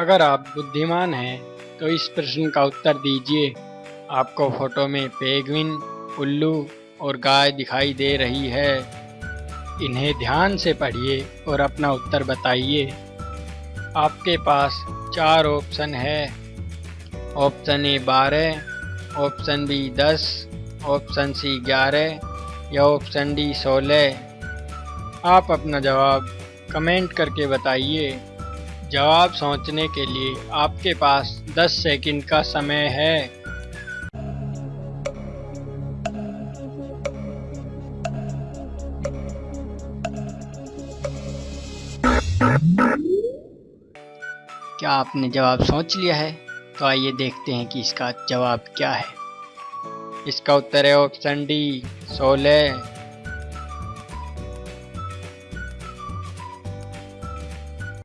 अगर आप बुद्धिमान हैं तो इस प्रश्न का उत्तर दीजिए। आपको फ़ोटो में पेगविन उल्लू और गाय दिखाई दे रही है। इन्हें ध्यान से पढ़िए और अपना उत्तर बताइए। आपके पास चार ऑप्शन है। ऑप्शन ए बारह, ऑप्शन बी दस, ऑप्शन सी ग्यारह या ऑप्शन डी सोलह। आप अपना जवाब कमेंट करके बताइए। जवाब सोचने के लिए आपके पास 10 सेकंड का समय है। क्या आपने जवाब सोच लिया है? तो आइए देखते हैं कि इसका जवाब क्या है। इसका उत्तर है ऑप्शन डी, सोलह।